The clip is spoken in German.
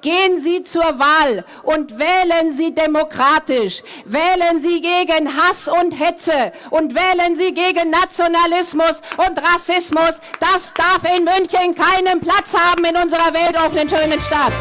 Gehen Sie zur Wahl und wählen Sie demokratisch. Wählen Sie gegen Hass und Hetze und wählen Sie gegen Nationalismus und Rassismus. Das darf in München keinen Platz haben in unserer weltoffenen schönen Stadt.